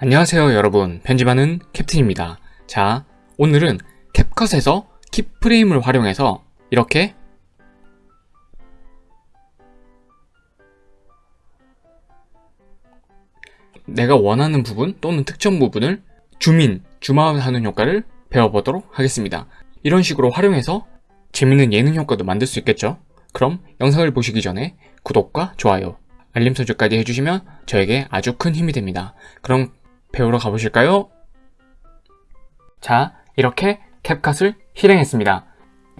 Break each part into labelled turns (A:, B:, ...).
A: 안녕하세요 여러분. 편집하는 캡틴입니다. 자 오늘은 캡컷에서 키프레임을 활용해서 이렇게 내가 원하는 부분 또는 특정 부분을 줌인, 줌아웃 하는 효과를 배워보도록 하겠습니다. 이런 식으로 활용해서 재밌는 예능 효과도 만들 수 있겠죠? 그럼 영상을 보시기 전에 구독과 좋아요 알림 설정까지 해주시면 저에게 아주 큰 힘이 됩니다. 그럼 배우러 가보실까요? 자, 이렇게 캡컷을 실행했습니다.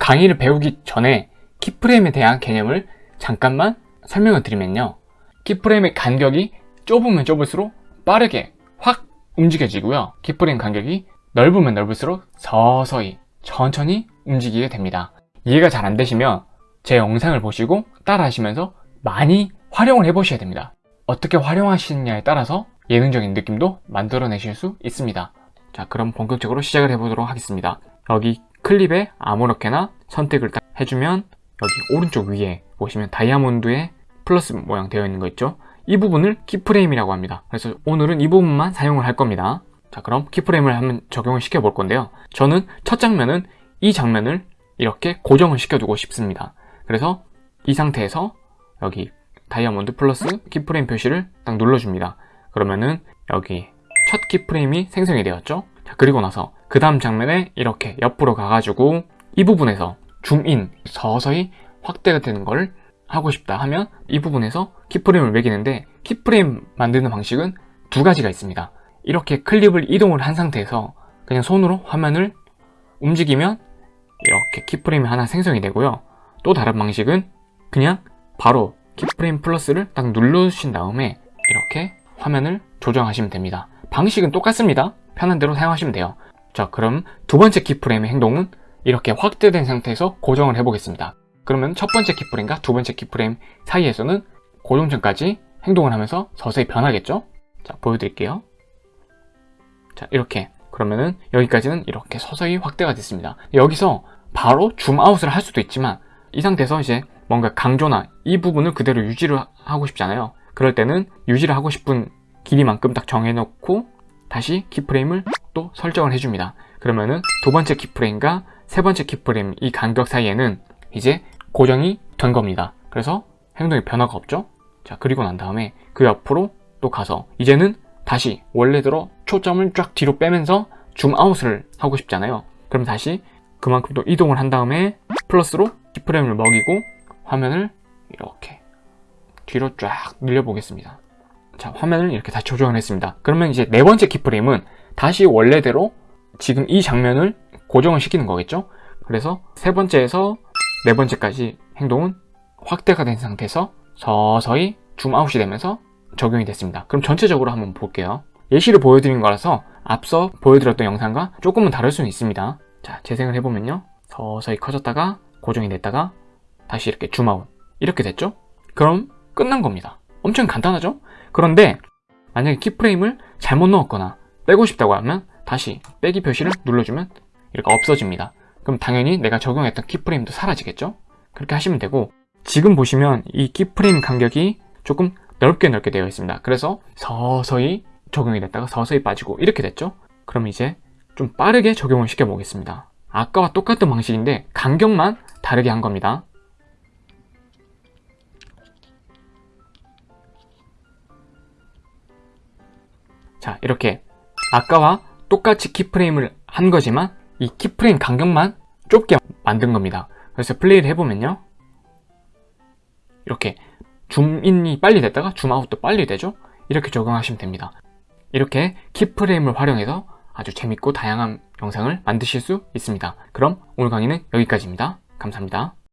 A: 강의를 배우기 전에 키프레임에 대한 개념을 잠깐만 설명을 드리면요. 키프레임의 간격이 좁으면 좁을수록 빠르게 확 움직여지고요. 키프레임 간격이 넓으면 넓을수록 서서히 천천히 움직이게 됩니다. 이해가 잘 안 되시면 제 영상을 보시고 따라 하시면서 많이 활용을 해보셔야 됩니다. 어떻게 활용하시느냐에 따라서 예능적인 느낌도 만들어내실 수 있습니다. 자 그럼 본격적으로 시작을 해보도록 하겠습니다. 여기 클립에 아무렇게나 선택을 해주면 여기 오른쪽 위에 보시면 다이아몬드의 플러스 모양 되어 있는 거 있죠? 이 부분을 키프레임이라고 합니다. 그래서 오늘은 이 부분만 사용을 할 겁니다. 자 그럼 키프레임을 한번 적용을 시켜 볼 건데요. 저는 첫 장면은 이 장면을 이렇게 고정을 시켜두고 싶습니다. 그래서 이 상태에서 여기 다이아몬드 플러스 keyframe 표시를 딱 눌러줍니다. 그러면은 여기 첫 keyframe이 생성이 되었죠? 자, 그리고 나서 그 다음 장면에 이렇게 옆으로 가가지고 이 부분에서 줌인 서서히 확대가 되는 걸 하고 싶다 하면 이 부분에서 keyframe을 매기는데 keyframe 만드는 방식은 두 가지가 있습니다. 이렇게 클립을 이동을 한 상태에서 그냥 손으로 화면을 움직이면 이렇게 keyframe이 하나 생성이 되고요. 또 다른 방식은 그냥 바로 keyframe 플러스를 딱 누르신 다음에 이렇게 화면을 조정하시면 됩니다. 방식은 똑같습니다. 편한 대로 사용하시면 돼요. 자 그럼 두 번째 keyframe의 행동은 이렇게 확대된 상태에서 고정을 해보겠습니다. 그러면 첫 번째 keyframe과 두 번째 keyframe 사이에서는 고정 전까지 행동을 하면서 서서히 변하겠죠? 자 보여드릴게요. 자 이렇게. 그러면은 여기까지는 이렇게 서서히 확대가 됐습니다. 여기서 바로 줌아웃을 할 수도 있지만 이 상태에서 이제 뭔가 강조나 이 부분을 그대로 유지를 하고 싶잖아요. 그럴 때는 유지를 하고 싶은 길이만큼 딱 정해놓고 다시 키프레임을 또 설정을 해줍니다. 그러면은 두 번째 키프레임과 세 번째 키프레임 이 간격 사이에는 이제 고정이 된 겁니다. 그래서 행동에 변화가 없죠? 자 그리고 난 다음에 그 옆으로 또 가서 이제는 다시 원래대로 초점을 쫙 뒤로 빼면서 줌아웃을 하고 싶잖아요. 그럼 다시 그만큼 또 이동을 한 다음에 플러스로 키프레임을 먹이고 화면을 이렇게 뒤로 쫙 늘려보겠습니다. 자, 화면을 이렇게 다 조정을 했습니다. 그러면 이제 네 번째 키프레임은 다시 원래대로 지금 이 장면을 고정을 시키는 거겠죠? 그래서 세 번째에서 네 번째까지 행동은 확대가 된 상태에서 서서히 줌아웃이 되면서 적용이 됐습니다. 그럼 전체적으로 한번 볼게요. 예시를 보여드린 거라서 앞서 보여드렸던 영상과 조금은 다를 수는 있습니다. 자, 재생을 해보면요. 서서히 커졌다가 고정이 됐다가 다시 이렇게 줌아웃 이렇게 됐죠? 그럼 끝난 겁니다 엄청 간단하죠? 그런데 만약에 키프레임을 잘못 넣었거나 빼고 싶다고 하면 다시 빼기 표시를 눌러주면 이렇게 없어집니다 그럼 당연히 내가 적용했던 키프레임도 사라지겠죠? 그렇게 하시면 되고 지금 보시면 이 키프레임 간격이 조금 넓게 넓게 되어 있습니다 그래서 서서히 적용이 됐다가 서서히 빠지고 이렇게 됐죠? 그럼 이제 좀 빠르게 적용을 시켜 보겠습니다 아까와 똑같은 방식인데 간격만 다르게 한 겁니다 자 이렇게 아까와 똑같이 키프레임을 한 거지만 이 키프레임 간격만 좁게 만든 겁니다. 그래서 플레이를 해보면요. 이렇게 줌인이 빨리 됐다가 줌아웃도 빨리 되죠? 이렇게 적용하시면 됩니다. 이렇게 키프레임을 활용해서 아주 재밌고 다양한 영상을 만드실 수 있습니다. 그럼 오늘 강의는 여기까지입니다. 감사합니다